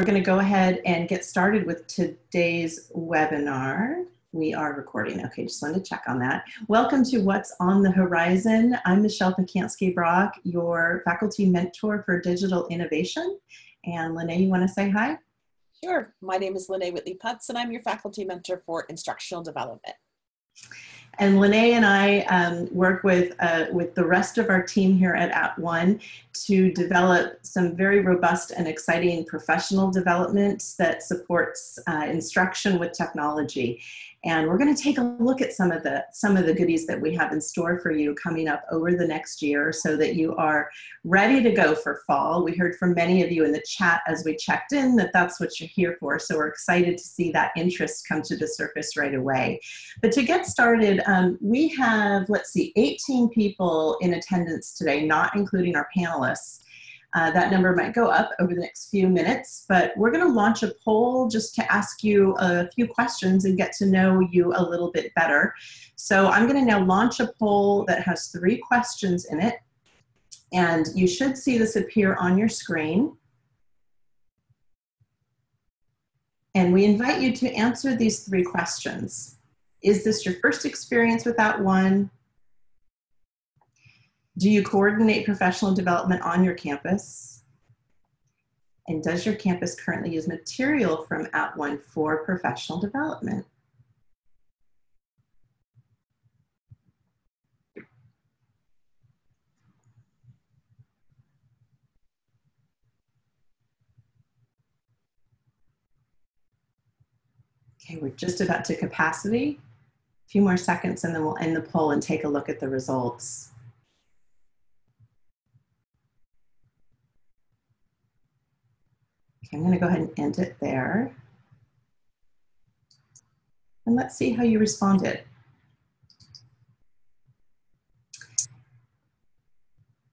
We're going to go ahead and get started with today's webinar. We are recording. Okay, just wanted to check on that. Welcome to What's on the Horizon. I'm Michelle Pacansky-Brock, your faculty mentor for digital innovation. And Lene, you want to say hi? Sure. My name is Lene Whitley Putz, and I'm your faculty mentor for instructional development. And Lene and I um, work with, uh, with the rest of our team here at At @ONE to develop some very robust and exciting professional development that supports uh, instruction with technology. And we're going to take a look at some of the some of the goodies that we have in store for you coming up over the next year so that you are ready to go for fall. We heard from many of you in the chat as we checked in that that's what you're here for. So we're excited to see that interest come to the surface right away. But to get started, um, we have, let's see, 18 people in attendance today, not including our panelists. Uh, that number might go up over the next few minutes, but we're going to launch a poll just to ask you a few questions and get to know you a little bit better. So I'm going to now launch a poll that has three questions in it, and you should see this appear on your screen. And we invite you to answer these three questions. Is this your first experience with that @ONE? Do you coordinate professional development on your campus? And does your campus currently use material from At @ONE for professional development? Okay, we're just about to capacity. A few more seconds and then we'll end the poll and take a look at the results. I'm gonna go ahead and end it there. And let's see how you responded.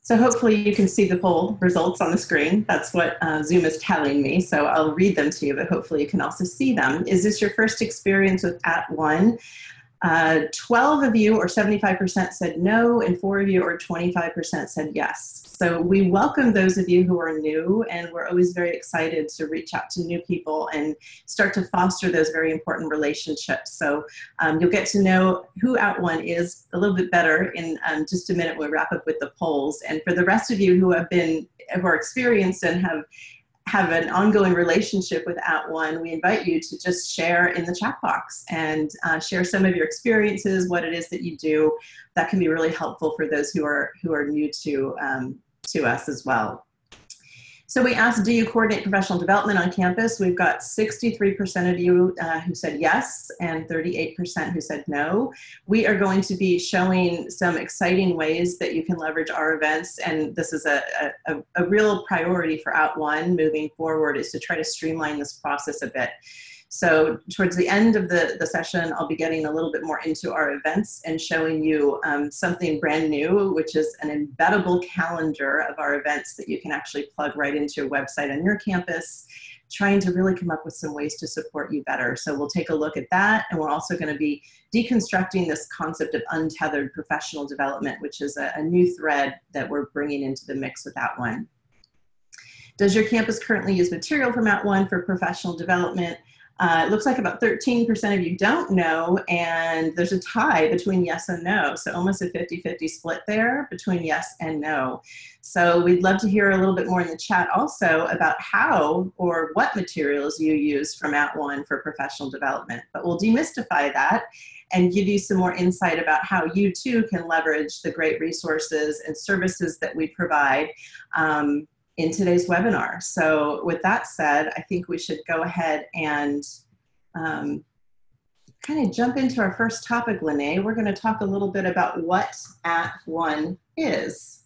So hopefully you can see the poll results on the screen. That's what uh, Zoom is telling me. So I'll read them to you, but hopefully you can also see them. Is this your first experience with At @ONE? Uh, 12 of you, or 75%, said no, and four of you, or 25%, said yes. So we welcome those of you who are new, and we're always very excited to reach out to new people and start to foster those very important relationships. So um, you'll get to know who Out @ONE is a little bit better in um, just a minute We'll wrap up with the polls. And for the rest of you who have been, who are experienced and have have an ongoing relationship with At @ONE, we invite you to just share in the chat box and uh, share some of your experiences, what it is that you do. That can be really helpful for those who are who are new to um, to us as well. So we asked, do you coordinate professional development on campus? We've got 63% of you uh, who said yes and 38% who said no. We are going to be showing some exciting ways that you can leverage our events and this is a, a, a real priority for Out @ONE moving forward is to try to streamline this process a bit. So towards the end of the, the session, I'll be getting a little bit more into our events and showing you um, something brand new, which is an embeddable calendar of our events that you can actually plug right into your website on your campus, trying to really come up with some ways to support you better. So we'll take a look at that. And we're also gonna be deconstructing this concept of untethered professional development, which is a, a new thread that we're bringing into the mix with that @ONE. Does your campus currently use material from At @ONE for professional development? Uh, it looks like about 13% of you don't know, and there's a tie between yes and no. So almost a 50-50 split there between yes and no. So we'd love to hear a little bit more in the chat also about how or what materials you use from At @ONE for professional development. But we'll demystify that and give you some more insight about how you too can leverage the great resources and services that we provide um, in today's webinar. So with that said, I think we should go ahead and um, kind of jump into our first topic, Lene. We're going to talk a little bit about what At @ONE is.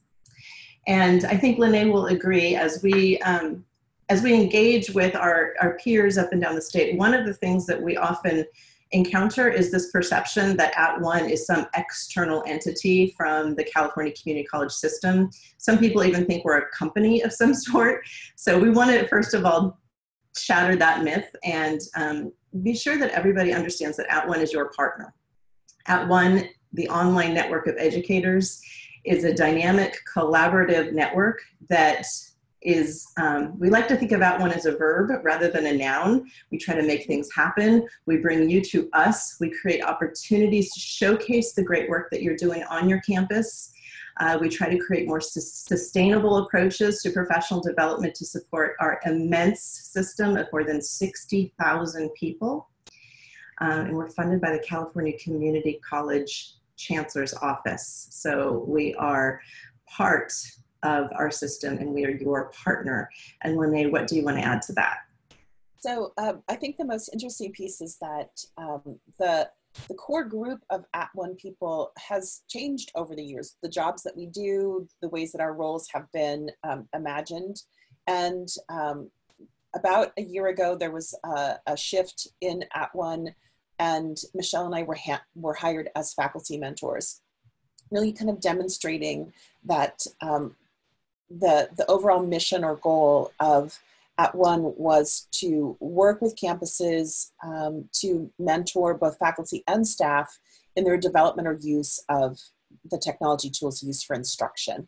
And I think Lene will agree as we, um, as we engage with our, our peers up and down the state, one of the things that we often encounter is this perception that at @ONE is some external entity from the California Community College system. Some people even think we're a company of some sort. So we want to, first of all, shatter that myth and um, be sure that everybody understands that at @ONE is your partner. At @one, the online network of educators, is a dynamic collaborative network that is um, we like to think about one as a verb rather than a noun. We try to make things happen. We bring you to us. We create opportunities to showcase the great work that you're doing on your campus. Uh, we try to create more su sustainable approaches to professional development to support our immense system of more than 60,000 people. Uh, and we're funded by the California Community College Chancellor's Office. So we are part of our system and we are your partner. And Lene, what do you want to add to that? So um, I think the most interesting piece is that um, the the core group of At One people has changed over the years. The jobs that we do, the ways that our roles have been um, imagined, and um, about a year ago there was a, a, shift in At One, and Michelle and I were were hired as faculty mentors, really kind of demonstrating that um, the, the overall mission or goal of at one was to work with campuses um, to mentor both faculty and staff in their development or use of the technology tools used for instruction.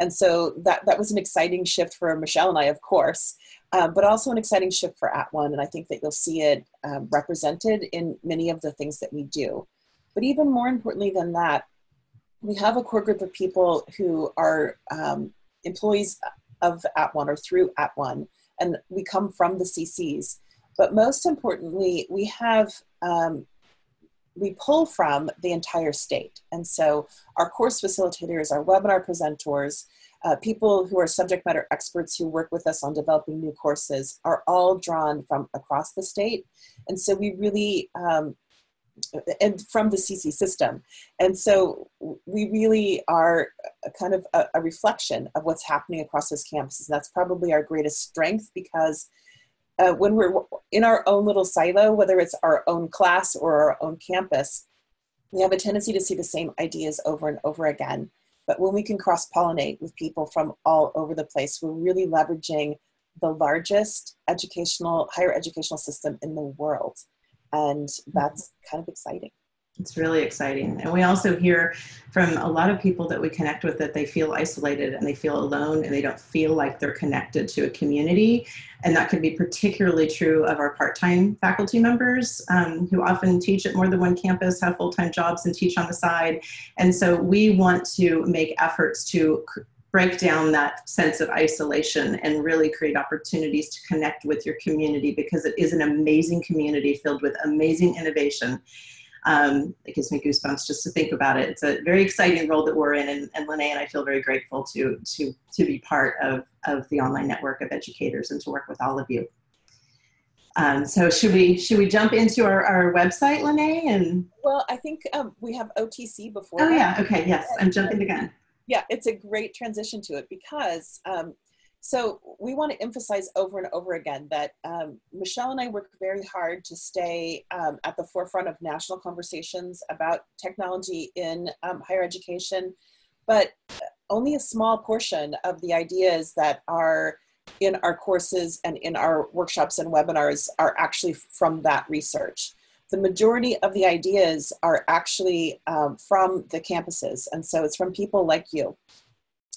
And so that, that was an exciting shift for Michelle and I, of course, uh, but also an exciting shift for At One. And I think that you'll see it um, represented in many of the things that we do. But even more importantly than that, we have a core group of people who are um, employees of At One or through At One, and we come from the CCs. But most importantly, we have um, we pull from the entire state, and so our course facilitators, our webinar presenters, uh, people who are subject matter experts who work with us on developing new courses are all drawn from across the state, and so we really um, and from the CC system. And so we really are kind of a, a, reflection of what's happening across those campuses. And that's probably our greatest strength because uh, when we're in our own little silo, whether it's our own class or our own campus, we have a tendency to see the same ideas over and over again. But when we can cross pollinate with people from all over the place, we're really leveraging the largest educational, higher educational system in the world and that's kind of exciting. It's really exciting. And we also hear from a lot of people that we connect with that they feel isolated and they feel alone and they don't feel like they're connected to a community. And that could be particularly true of our part-time faculty members um, who often teach at more than one campus have full-time jobs and teach on the side. And so we want to make efforts to break down that sense of isolation and really create opportunities to connect with your community because it is an amazing community filled with amazing innovation. Um, it gives me goosebumps just to think about it. It's a very exciting role that we're in, and, and Lene and I feel very grateful to to to be part of of the online network of educators and to work with all of you. Um, so should we should we jump into our, our website, Lene? And well, I think um, we have OTC before. Oh yeah, okay, yes, I'm jumping the gun yeah, it's a great transition to it because um, so we want to emphasize over and over again that um, Michelle and I work very hard to stay um, at the forefront of national conversations about technology in um, higher education, but only a small portion of the ideas that are in our courses and in our workshops and webinars are actually from that research the majority of the ideas are actually um, from the campuses. And so it's from people like you.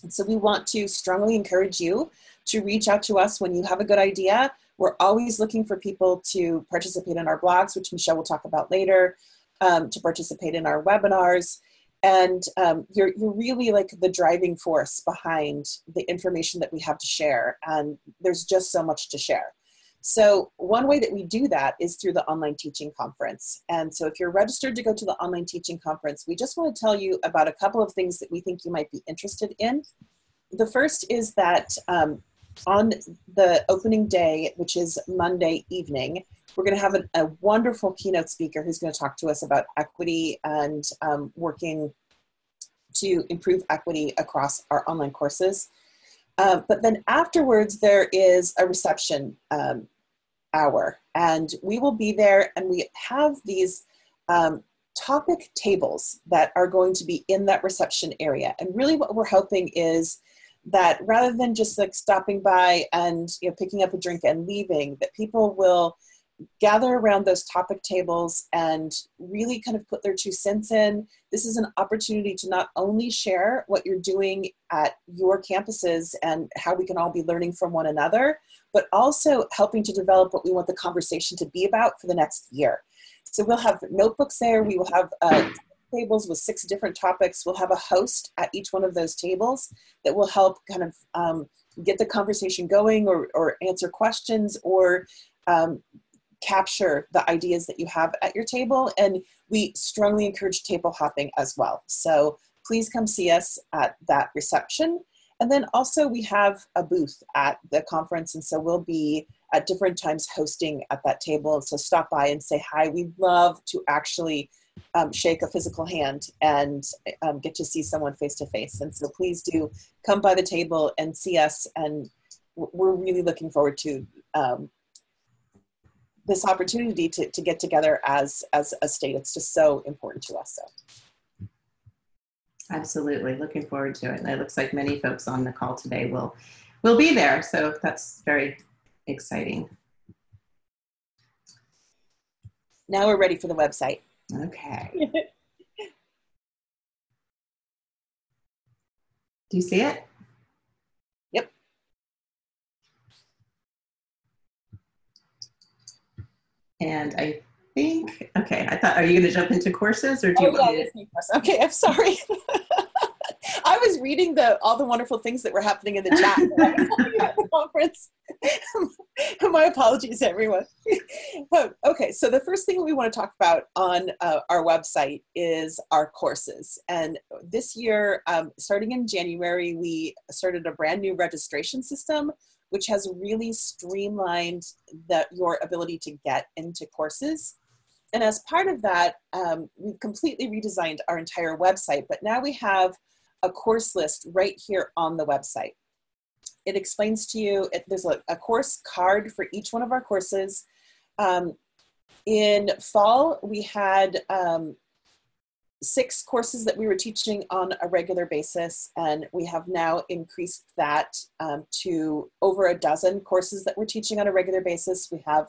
And so we want to strongly encourage you to reach out to us when you have a good idea. We're always looking for people to participate in our blogs, which Michelle will talk about later, um, to participate in our webinars. And um, you're, you're really like the driving force behind the information that we have to share. And there's just so much to share. So one way that we do that is through the online teaching conference. And so if you're registered to go to the online teaching conference, we just want to tell you about a couple of things that we think you might be interested in. The first is that um, on the opening day, which is Monday evening, we're going to have a, a wonderful keynote speaker who's going to talk to us about equity and um, working to improve equity across our online courses. Uh, but then afterwards, there is a reception um, hour, and we will be there and we have these um, topic tables that are going to be in that reception area. And really, what we're hoping is that rather than just like stopping by and you know picking up a drink and leaving, that people will gather around those topic tables and really kind of put their two cents in. This is an opportunity to not only share what you're doing at your campuses and how we can all be learning from one another, but also helping to develop what we want the conversation to be about for the next year. So we'll have notebooks there. We will have uh, tables with six different topics. We'll have a host at each one of those tables that will help kind of um, get the conversation going or, or answer questions or um, capture the ideas that you have at your table. And we strongly encourage table hopping as well. So please come see us at that reception. And then also we have a booth at the conference. And so we'll be at different times hosting at that table. So stop by and say hi. We'd love to actually um, shake a physical hand and um, get to see someone face to face. And so please do come by the table and see us. And we're really looking forward to um, this opportunity to, to get together as, as a state. It's just so important to us. So. Absolutely, looking forward to it. And it looks like many folks on the call today will will be there, so that's very exciting. Now we're ready for the website. Okay. Do you see it? And I think, okay, I thought, are you going to jump into courses or do you oh, yeah, to? Okay, I'm sorry. I was reading the all the wonderful things that were happening in the chat at the conference. My apologies, everyone. Oh, okay, so the first thing we want to talk about on uh, our website is our courses. And this year, um, starting in January, we started a brand new registration system, which has really streamlined the, your ability to get into courses. And as part of that, um, we've completely redesigned our entire website, but now we have a course list right here on the website. It explains to you, it, there's a, a, course card for each one of our courses. Um, in fall, we had um, six courses that we were teaching on a regular basis, and we have now increased that um, to over a dozen courses that we're teaching on a regular basis. We have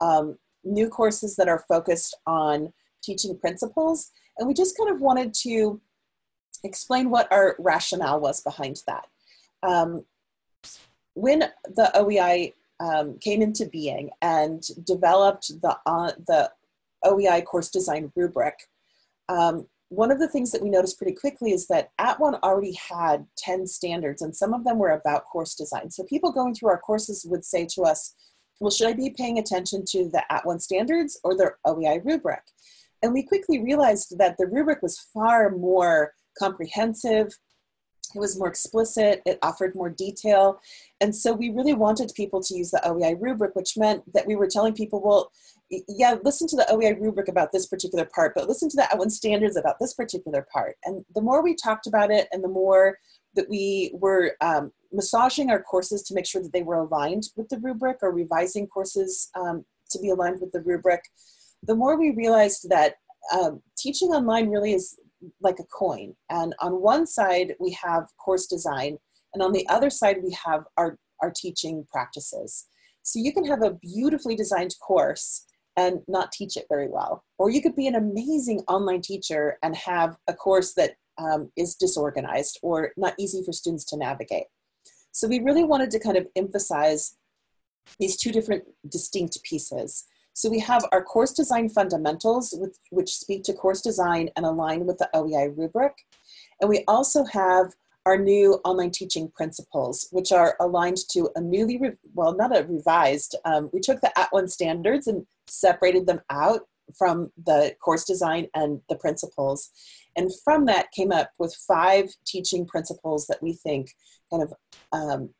um, new courses that are focused on teaching principles, and we just kind of wanted to explain what our rationale was behind that. Um, when the OEI um, came into being and developed the, uh, the OEI course design rubric, um, one of the things that we noticed pretty quickly is that At @ONE already had 10 standards and some of them were about course design. So people going through our courses would say to us, well, should I be paying attention to the At @ONE standards or the OEI rubric? And we quickly realized that the rubric was far more comprehensive. It was more explicit, it offered more detail. And so we really wanted people to use the OEI rubric, which meant that we were telling people, well, yeah, listen to the OEI rubric about this particular part, but listen to the @ONE standards about this particular part. And the more we talked about it and the more that we were um, massaging our courses to make sure that they were aligned with the rubric or revising courses um, to be aligned with the rubric, the more we realized that um, teaching online really is like a coin. And on one side, we have course design, and on the other side, we have our, our teaching practices. So you can have a beautifully designed course and not teach it very well. Or you could be an amazing online teacher and have a course that um, is disorganized or not easy for students to navigate. So we really wanted to kind of emphasize these two different distinct pieces. So we have our course design fundamentals, with, which speak to course design and align with the OEI rubric. And we also have our new online teaching principles, which are aligned to a newly, well, not a revised, um, we took the at @ONE standards and separated them out from the course design and the principles. And from that came up with five teaching principles that we think kind of um,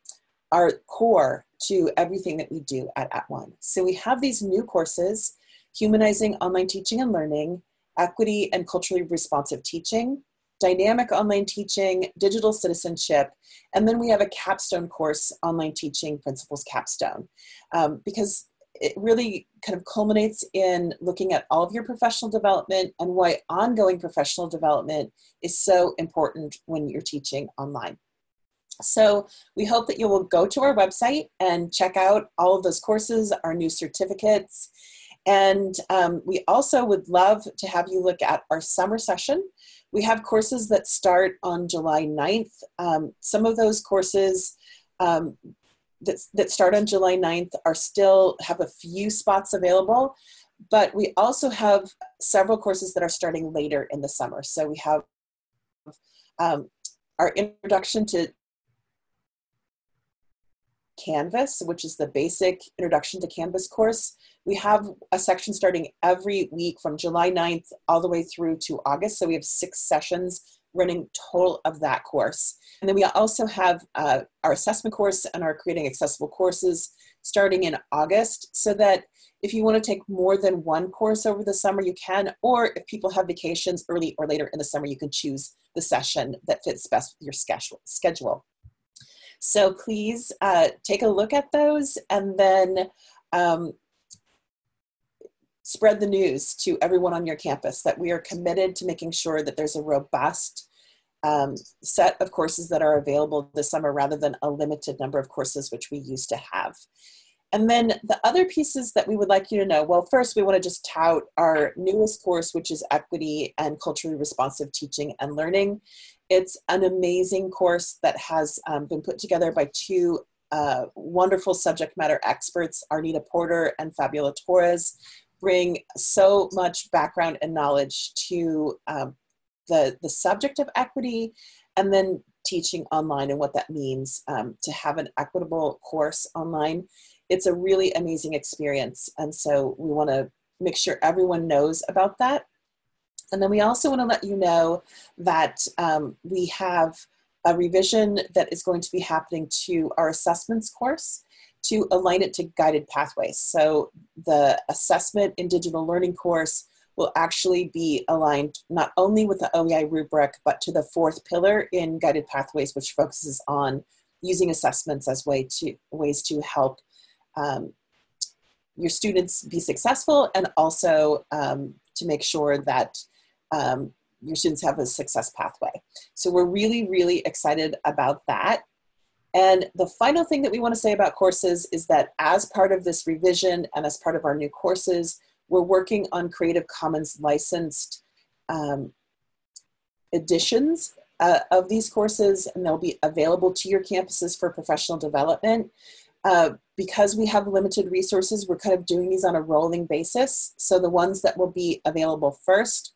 are core to everything that we do at At @ONE. So we have these new courses, Humanizing Online Teaching and Learning, Equity and Culturally Responsive Teaching, Dynamic Online Teaching, Digital Citizenship, and then we have a capstone course, Online Teaching Principles Capstone, um, because it really kind of culminates in looking at all of your professional development and why ongoing professional development is so important when you're teaching online. So we hope that you will go to our website and check out all of those courses, our new certificates. And um, we also would love to have you look at our summer session. We have courses that start on July 9th. Um, some of those courses um, that, that start on July 9th are still have a few spots available, but we also have several courses that are starting later in the summer. So we have um, our introduction to Canvas, which is the basic introduction to Canvas course. We have a section starting every week from July 9th all the way through to August. So we have six sessions running total of that course. And then we also have uh, our assessment course and our creating accessible courses starting in August so that if you want to take more than one course over the summer, you can, or if people have vacations early or later in the summer, you can choose the session that fits best with your schedule. So please uh, take a look at those and then um, spread the news to everyone on your campus that we are committed to making sure that there's a robust um, set of courses that are available this summer rather than a limited number of courses which we used to have. And then the other pieces that we would like you to know, well, first we want to just tout our newest course, which is Equity and Culturally Responsive Teaching and Learning. It's an amazing course that has um, been put together by two uh, wonderful subject matter experts, Arnita Porter and Fabiola Torres, bring so much background and knowledge to um, the, the subject of equity and then teaching online and what that means um, to have an equitable course online. It's a really amazing experience. And so we want to make sure everyone knows about that. And then we also want to let you know that um, we have a revision that is going to be happening to our assessments course to align it to guided pathways. So the assessment in digital learning course will actually be aligned not only with the OEI rubric, but to the fourth pillar in guided pathways, which focuses on using assessments as way to, ways to help um, your students be successful and also um, to make sure that um, your students have a success pathway. So we're really, really excited about that. And the final thing that we want to say about courses is that as part of this revision and as part of our new courses, we're working on Creative Commons licensed um, editions uh, of these courses, and they'll be available to your campuses for professional development. Uh, because we have limited resources, we're kind of doing these on a rolling basis. So the ones that will be available first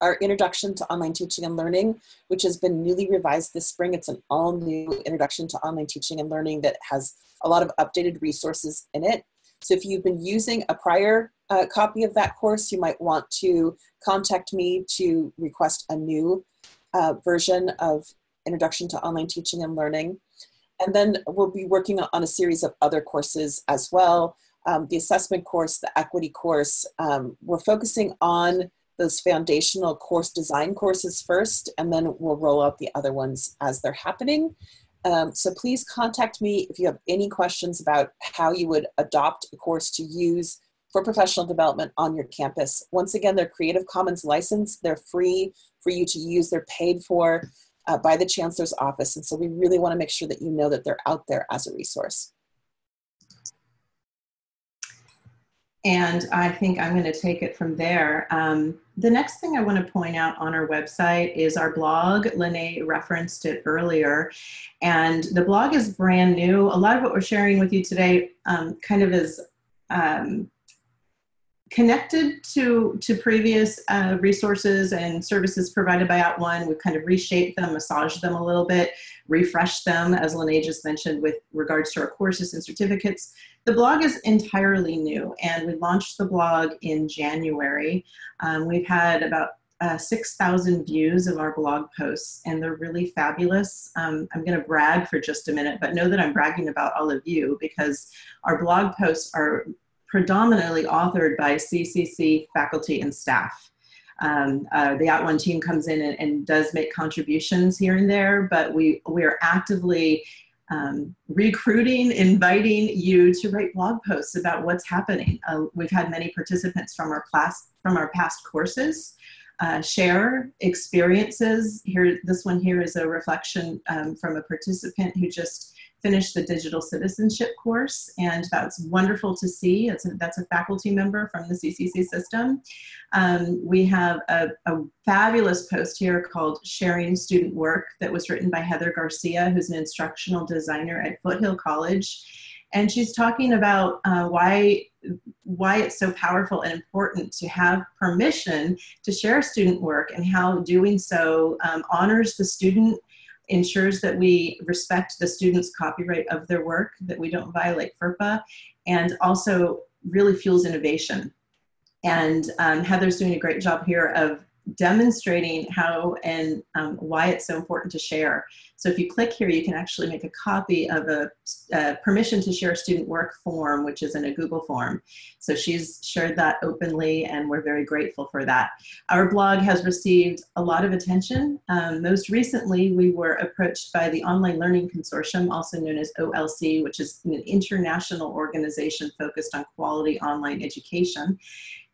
our Introduction to Online Teaching and Learning, which has been newly revised this spring. It's an all new Introduction to Online Teaching and Learning that has a lot of updated resources in it. So if you've been using a prior uh, copy of that course, you might want to contact me to request a new uh, version of Introduction to Online Teaching and Learning. And then we'll be working on a series of other courses as well. Um, the assessment course, the equity course, um, we're focusing on those foundational course design courses first, and then we'll roll out the other ones as they're happening. Um, so please contact me if you have any questions about how you would adopt a course to use for professional development on your campus. Once again, they're Creative Commons licensed. They're free for you to use. They're paid for uh, by the Chancellor's Office. And so we really want to make sure that you know that they're out there as a resource. And I think I'm going to take it from there. Um, the next thing I want to point out on our website is our blog. Lene referenced it earlier. And the blog is brand new. A lot of what we're sharing with you today um, kind of is um, connected to, to previous uh, resources and services provided by @ONE. We've kind of reshaped them, massaged them a little bit, refreshed them, as Lene just mentioned, with regards to our courses and certificates. The blog is entirely new, and we launched the blog in January. Um, we've had about uh, 6,000 views of our blog posts, and they're really fabulous. Um, I'm going to brag for just a minute, but know that I'm bragging about all of you because our blog posts are predominantly authored by CCC faculty and staff. Um, uh, the At @ONE team comes in and, and, does make contributions here and there, but we, we are actively um, recruiting, inviting you to write blog posts about what's happening. Uh, we've had many participants from our class, from our past courses uh, share experiences. Here, this one here is a reflection um, from a participant who just finished the digital citizenship course, and that's wonderful to see. A, that's a faculty member from the CCC system. Um, we have a, a, fabulous post here called Sharing Student Work that was written by Heather Garcia, who's an instructional designer at Foothill College. And she's talking about uh, why, why it's so powerful and important to have permission to share student work and how doing so um, honors the student ensures that we respect the students' copyright of their work, that we don't violate FERPA, and also really fuels innovation. And um, Heather's doing a great job here of demonstrating how and um, why it's so important to share. So if you click here, you can actually make a copy of a, a, permission to share student work form, which is in a Google form. So she's shared that openly and we're very grateful for that. Our blog has received a lot of attention. Um, most recently, we were approached by the Online Learning Consortium, also known as OLC, which is an international organization focused on quality online education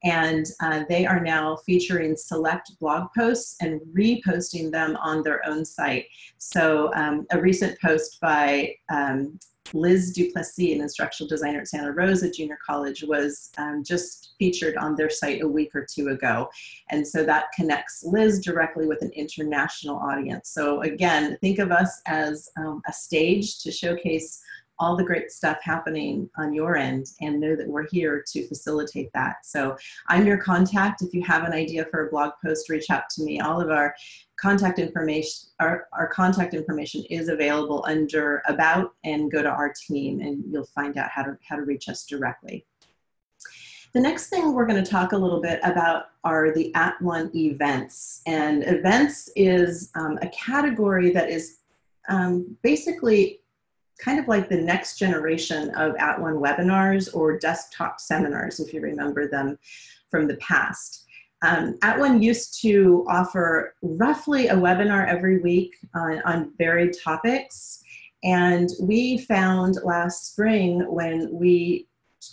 and uh, they are now featuring select blog posts and reposting them on their own site. So um, a recent post by um, Liz Duplessis, an instructional designer at Santa Rosa Junior College, was um, just featured on their site a week or two ago. And so that connects Liz directly with an international audience. So again, think of us as um, a stage to showcase all the great stuff happening on your end and know that we're here to facilitate that. So I'm your contact. If you have an idea for a blog post, reach out to me. All of our contact information, our, our contact information is available under about and go to our team and you'll find out how to, how to reach us directly. The next thing we're going to talk a little bit about are the At One events. And events is um, a category that is um, basically kind of like the next generation of At One webinars or desktop seminars, if you remember them from the past. Um, At One used to offer roughly a webinar every week on, on varied topics. And we found last spring when we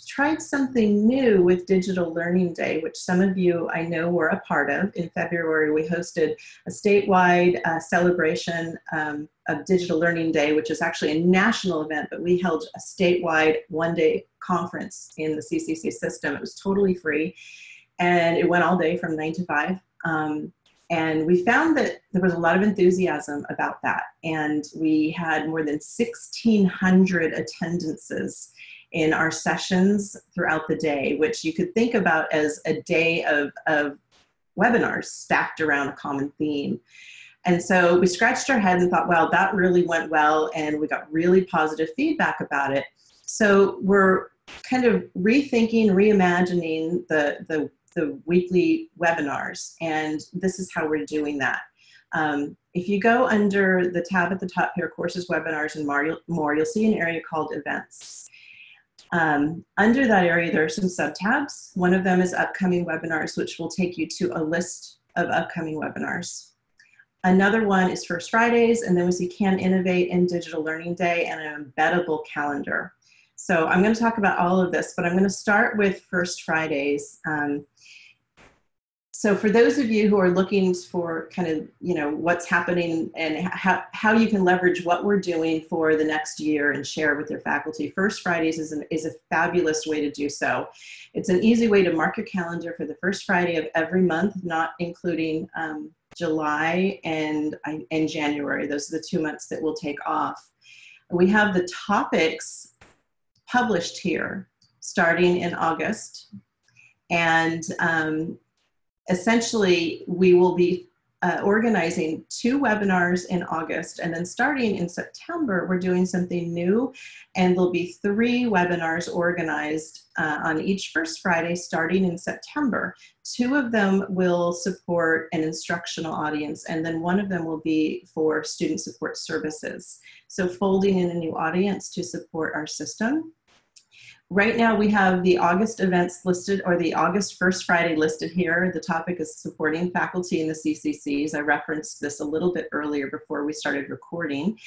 tried something new with Digital Learning Day, which some of you I know were a part of. In February, we hosted a statewide uh, celebration um, of Digital Learning Day, which is actually a national event, but we held a statewide one day conference in the CCC system. It was totally free and it went all day from nine to five. Um, and we found that there was a lot of enthusiasm about that. And we had more than 1,600 attendances in our sessions throughout the day, which you could think about as a day of, of webinars stacked around a common theme. And so we scratched our head and thought, well, that really went well, and we got really positive feedback about it. So we're kind of rethinking, reimagining the, the, the weekly webinars, and this is how we're doing that. Um, if you go under the tab at the top here, courses, webinars, and more, more you'll see an area called events. Um, under that area, there are some sub-tabs. One of them is upcoming webinars, which will take you to a list of upcoming webinars. Another one is First Fridays, and then we see Can Innovate in Digital Learning Day and an embeddable calendar. So I'm going to talk about all of this, but I'm going to start with First Fridays. Um, so for those of you who are looking for kind of, you know, what's happening and how, how you can leverage what we're doing for the next year and share with your faculty, First Fridays is, an, is a fabulous way to do so. It's an easy way to mark your calendar for the first Friday of every month, not including um, July and, and January. Those are the two months that we'll take off. We have the topics published here starting in August. And um, essentially we will be uh, organizing two webinars in August and then starting in September we're doing something new and there'll be three webinars organized uh, on each first Friday starting in September. Two of them will support an instructional audience and then one of them will be for student support services. So folding in a new audience to support our system. Right now we have the August events listed or the August first Friday listed here. The topic is supporting faculty in the CCCs. I referenced this a little bit earlier before we started recording.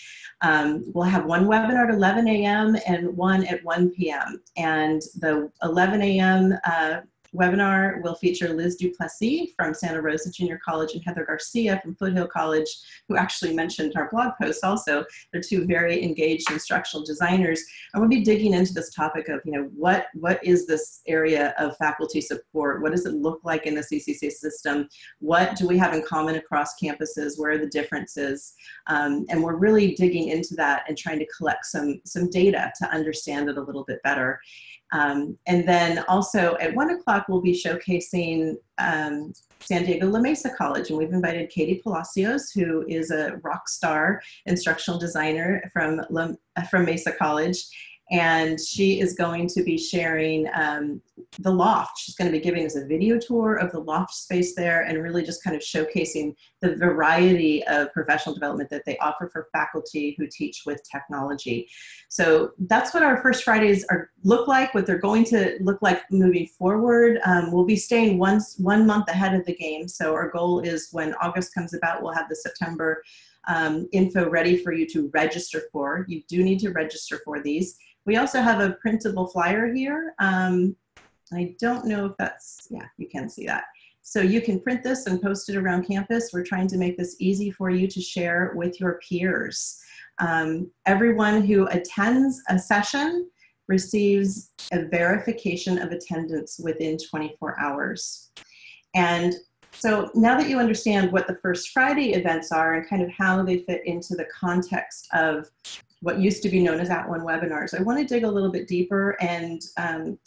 Um, we'll have one webinar at 11 a.m. and one at 1 p.m. And the 11 a.m. Uh, webinar will feature Liz Duplessis from Santa Rosa Junior College and Heather Garcia from Foothill College, who actually mentioned our blog post also. They're two very engaged instructional designers. And we'll be digging into this topic of, you know, what, what is this area of faculty support? What does it look like in the CCC system? What do we have in common across campuses? Where are the differences? Um, and we're really digging into that and trying to collect some, some data to understand it a little bit better. Um, and then also at one o'clock, we'll be showcasing um, San Diego La Mesa College. And we've invited Katie Palacios, who is a rock star instructional designer from, La, from Mesa College and she is going to be sharing um, the loft. She's going to be giving us a video tour of the loft space there and really just kind of showcasing the variety of professional development that they offer for faculty who teach with technology. So that's what our first Fridays are look like, what they're going to look like moving forward. Um, we'll be staying once, one month ahead of the game. So our goal is when August comes about, we'll have the September um, info ready for you to register for. You do need to register for these. We also have a printable flyer here. Um, I don't know if that's, yeah, you can see that. So you can print this and post it around campus. We're trying to make this easy for you to share with your peers. Um, everyone who attends a session receives a verification of attendance within 24 hours. And so now that you understand what the First Friday events are and kind of how they fit into the context of what used to be known as At One webinars. I want to dig a little bit deeper and um,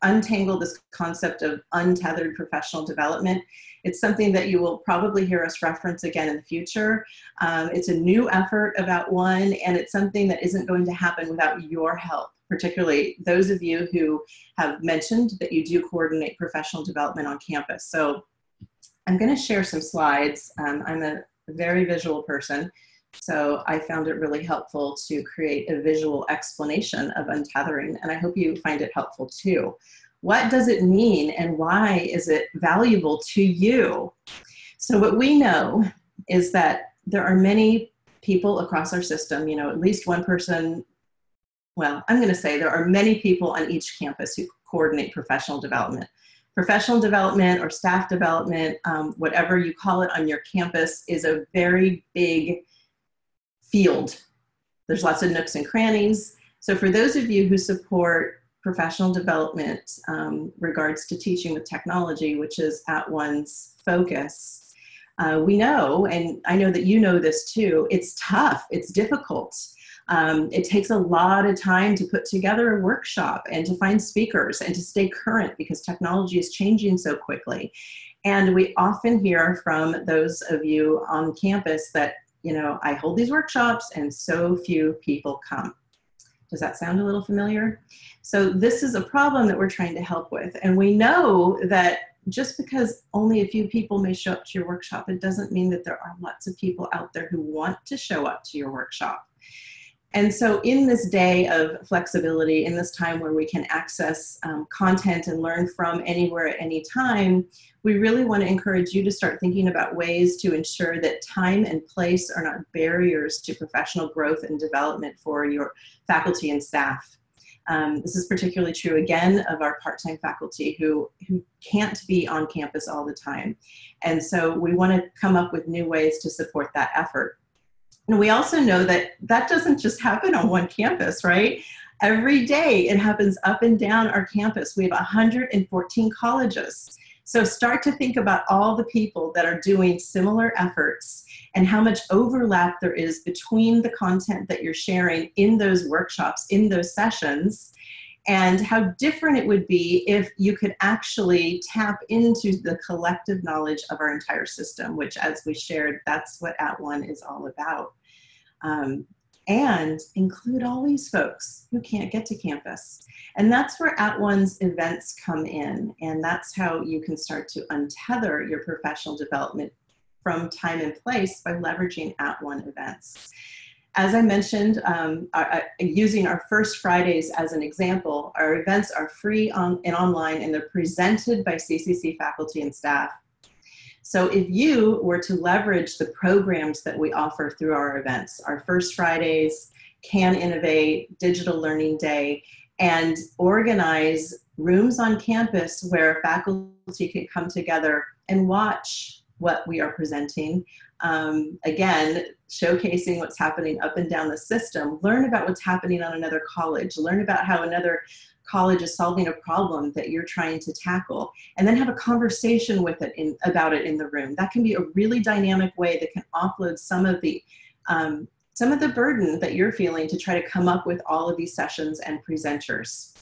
untangle this concept of untethered professional development. It's something that you will probably hear us reference again in the future. Um, it's a new effort of At One, and it's something that isn't going to happen without your help, particularly those of you who have mentioned that you do coordinate professional development on campus. So I'm going to share some slides. Um, I'm a very visual person. So I found it really helpful to create a visual explanation of untethering, and I hope you find it helpful too. What does it mean and why is it valuable to you? So what we know is that there are many people across our system, you know, at least one person, well, I'm gonna say there are many people on each campus who coordinate professional development. Professional development or staff development, um, whatever you call it on your campus is a very big field. There's lots of nooks and crannies. So for those of you who support professional development um, regards to teaching with technology, which is at one's focus, uh, we know, and I know that you know this too, it's tough, it's difficult. Um, it takes a lot of time to put together a workshop and to find speakers and to stay current because technology is changing so quickly. And we often hear from those of you on campus that you know, I hold these workshops and so few people come. Does that sound a little familiar? So this is a problem that we're trying to help with. And we know that just because only a few people may show up to your workshop, it doesn't mean that there are lots of people out there who want to show up to your workshop. And so in this day of flexibility, in this time where we can access um, content and learn from anywhere at any time, we really want to encourage you to start thinking about ways to ensure that time and place are not barriers to professional growth and development for your faculty and staff. Um, this is particularly true again of our part-time faculty who, who can't be on campus all the time. And so we want to come up with new ways to support that effort. And we also know that that doesn't just happen on one campus, right? Every day it happens up and down our campus. We have 114 colleges. So start to think about all the people that are doing similar efforts and how much overlap there is between the content that you're sharing in those workshops, in those sessions, and how different it would be if you could actually tap into the collective knowledge of our entire system, which as we shared, that's what At One is all about. Um, and include all these folks who can't get to campus. And that's where At One's events come in. And that's how you can start to untether your professional development from time and place by leveraging At One events. As I mentioned, um, uh, using our first Fridays as an example, our events are free on, and online and they're presented by CCC faculty and staff so if you were to leverage the programs that we offer through our events, our First Fridays, Can Innovate, Digital Learning Day, and organize rooms on campus where faculty can come together and watch what we are presenting. Um, again, showcasing what's happening up and down the system. Learn about what's happening on another college. Learn about how another college is solving a problem that you're trying to tackle and then have a conversation with it in, about it in the room. That can be a really dynamic way that can offload some of the um, some of the burden that you're feeling to try to come up with all of these sessions and presenters.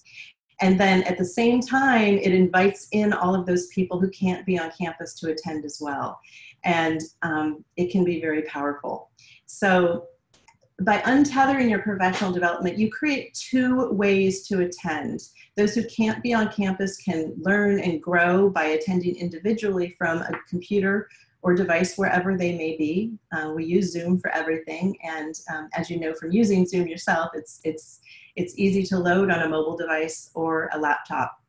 And then at the same time it invites in all of those people who can't be on campus to attend as well. And um, it can be very powerful. So by untethering your professional development, you create two ways to attend. Those who can't be on campus can learn and grow by attending individually from a computer or device wherever they may be. Uh, we use Zoom for everything, and um, as you know from using Zoom yourself, it's, it's, it's easy to load on a mobile device or a laptop.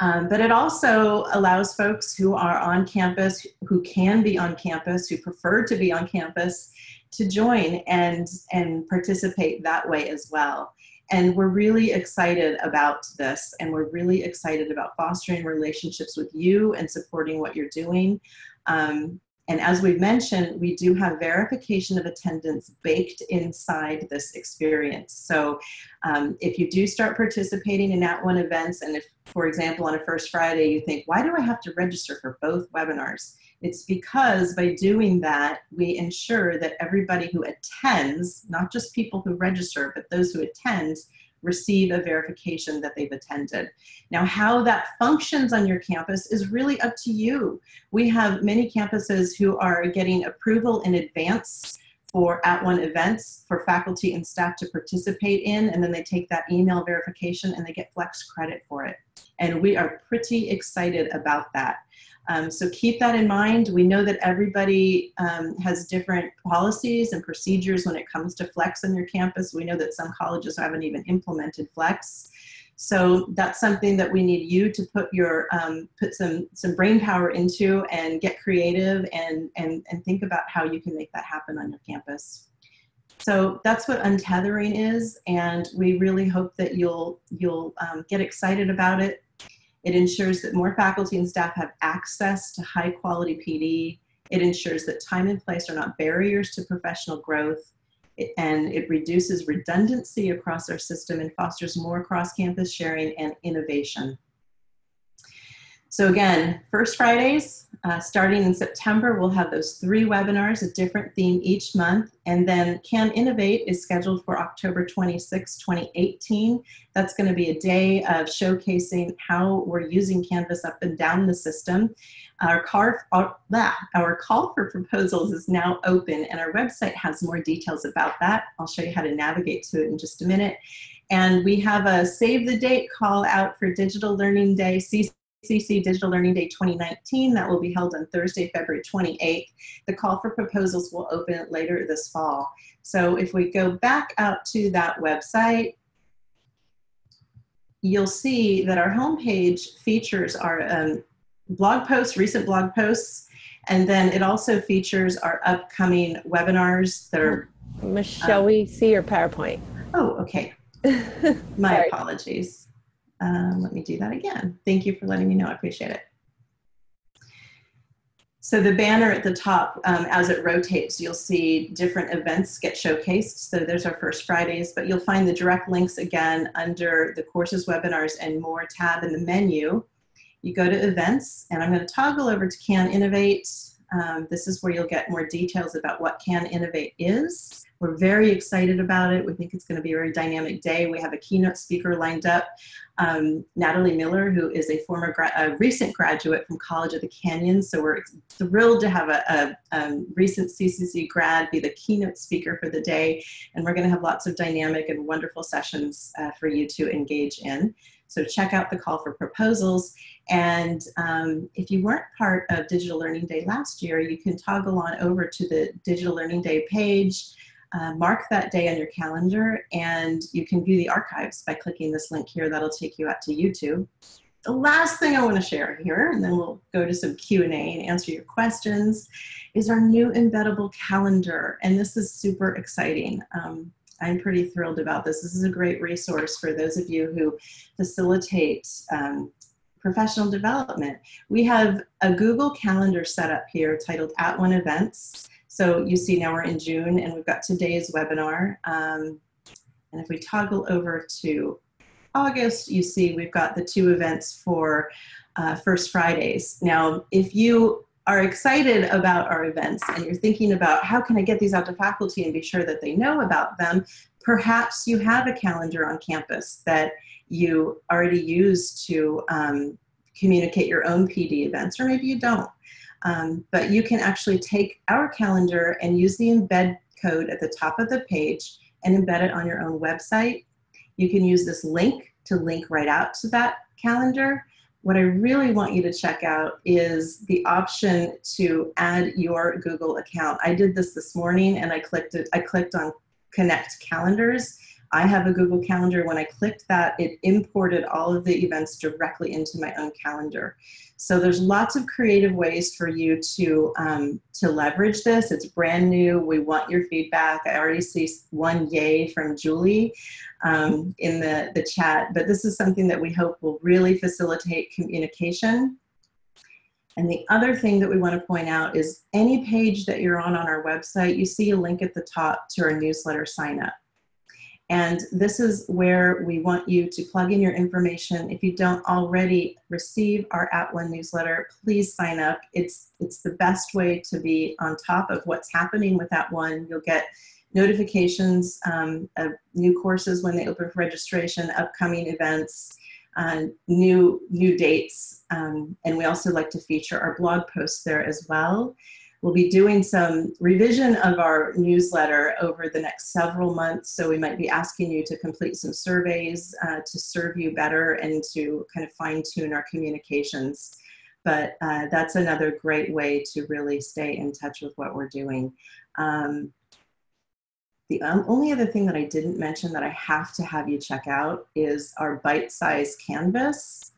Um, but it also allows folks who are on campus, who can be on campus, who prefer to be on campus, to join and, and participate that way as well. And we're really excited about this and we're really excited about fostering relationships with you and supporting what you're doing. Um, and as we've mentioned, we do have verification of attendance baked inside this experience. So um, if you do start participating in At One events, and if, for example, on a first Friday, you think, why do I have to register for both webinars? It's because by doing that, we ensure that everybody who attends, not just people who register, but those who attend, receive a verification that they've attended. Now, how that functions on your campus is really up to you. We have many campuses who are getting approval in advance for at one events for faculty and staff to participate in, and then they take that email verification and they get flex credit for it. And we are pretty excited about that. Um, so keep that in mind. We know that everybody um, has different policies and procedures when it comes to flex on your campus. We know that some colleges haven't even implemented flex. So that's something that we need you to put your um, put some some brain power into and get creative and and and think about how you can make that happen on your campus. So that's what untethering is, and we really hope that you'll you'll um, get excited about it. It ensures that more faculty and staff have access to high quality PD. It ensures that time and place are not barriers to professional growth. It, and it reduces redundancy across our system and fosters more cross-campus sharing and innovation. So again, first Fridays, uh, starting in September, we'll have those three webinars, a different theme each month. And then Can Innovate is scheduled for October 26, 2018. That's going to be a day of showcasing how we're using Canvas up and down the system. Our, car, our, our call for proposals is now open and our website has more details about that. I'll show you how to navigate to it in just a minute. And we have a save the date call out for Digital Learning Day, Digital Learning Day 2019. That will be held on Thursday, February 28th. The call for proposals will open later this fall. So if we go back out to that website, you'll see that our homepage features our um, blog posts, recent blog posts, and then it also features our upcoming webinars that are. Michelle, um, we see your PowerPoint? Oh, okay. My apologies. Um, let me do that again. Thank you for letting me know. I appreciate it. So the banner at the top, um, as it rotates, you'll see different events get showcased. So there's our first Fridays, but you'll find the direct links again under the courses, webinars, and more tab in the menu. You go to events, and I'm going to toggle over to Can Innovate. Um, this is where you'll get more details about what Can Innovate is. We're very excited about it. We think it's going to be a very dynamic day. We have a keynote speaker lined up, um, Natalie Miller, who is a former, a recent graduate from College of the Canyons. So we're thrilled to have a, a, um, recent CCC grad be the keynote speaker for the day. And we're going to have lots of dynamic and wonderful sessions uh, for you to engage in. So check out the call for proposals. And um, if you weren't part of Digital Learning Day last year, you can toggle on over to the Digital Learning Day page uh, mark that day on your calendar and you can view the archives by clicking this link here. That'll take you out to YouTube. The last thing I want to share here, and then we'll go to some Q&A and answer your questions, is our new embeddable calendar. And this is super exciting. Um, I'm pretty thrilled about this. This is a great resource for those of you who facilitate um, professional development. We have a Google Calendar set up here titled At One Events. So you see now we're in June and we've got today's webinar. Um, and if we toggle over to August, you see we've got the two events for uh, First Fridays. Now, if you are excited about our events and you're thinking about how can I get these out to faculty and be sure that they know about them, perhaps you have a calendar on campus that you already use to um, communicate your own PD events, or maybe you don't. Um, but you can actually take our calendar and use the embed code at the top of the page and embed it on your own website. You can use this link to link right out to that calendar what I really want you to check out is the option to add your Google account. I did this this morning and I clicked it, I clicked on connect calendars. I have a Google Calendar. When I clicked that, it imported all of the events directly into my own calendar. So there's lots of creative ways for you to, um, to leverage this. It's brand new. We want your feedback. I already see one yay from Julie um, in the, the chat, but this is something that we hope will really facilitate communication. And the other thing that we want to point out is any page that you're on on our website, you see a link at the top to our newsletter sign up. And this is where we want you to plug in your information. If you don't already receive our At One newsletter, please sign up. It's, it's the best way to be on top of what's happening with At One. You'll get notifications um, of new courses when they open for registration, upcoming events, uh, new, new dates. Um, and we also like to feature our blog posts there as well. We'll be doing some revision of our newsletter over the next several months. So we might be asking you to complete some surveys uh, to serve you better and to kind of fine tune our communications. But uh, that's another great way to really stay in touch with what we're doing. Um, the only other thing that I didn't mention that I have to have you check out is our bite-sized canvas.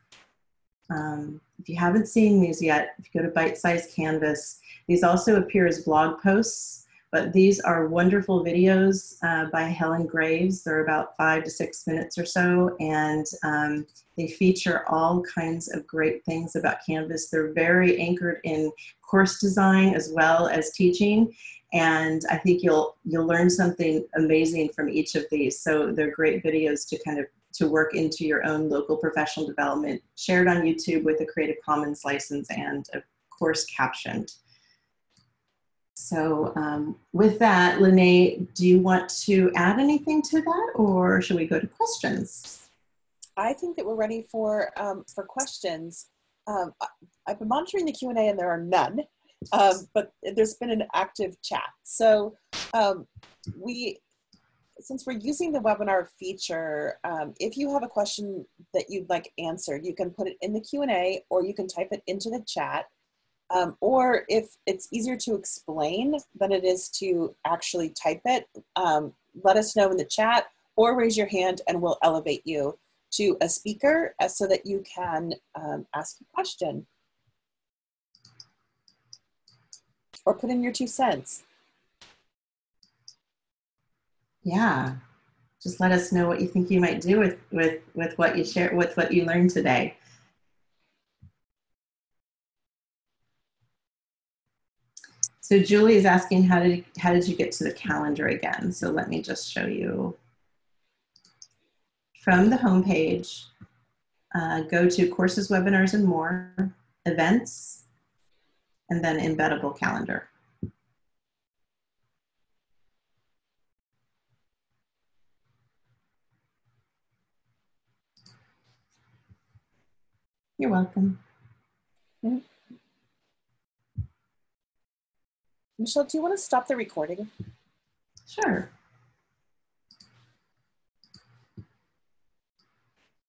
Um, if you haven't seen these yet, if you go to bite-sized canvas, these also appear as blog posts, but these are wonderful videos uh, by Helen Graves. They're about five to six minutes or so, and um, they feature all kinds of great things about Canvas. They're very anchored in course design as well as teaching, and I think you'll you'll learn something amazing from each of these. So they're great videos to kind of to work into your own local professional development, shared on YouTube with a Creative Commons license and of course captioned. So um, with that, Lene, do you want to add anything to that or should we go to questions? I think that we're ready for, um, for questions. Um, I've been monitoring the Q&A and there are none, um, but there's been an active chat. So um, we, since we're using the webinar feature, um, if you have a question that you'd like answered, you can put it in the Q&A or you can type it into the chat um, or if it's easier to explain than it is to actually type it, um, let us know in the chat or raise your hand and we'll elevate you to a speaker uh, so that you can um, ask a question. Or put in your two cents. Yeah, just let us know what you think you might do with, with, with what you share, with what you learned today. So Julie is asking how did how did you get to the calendar again? So let me just show you. From the homepage uh, go to courses, webinars, and more, events, and then embeddable calendar. You're welcome. Michelle, do you want to stop the recording? Sure.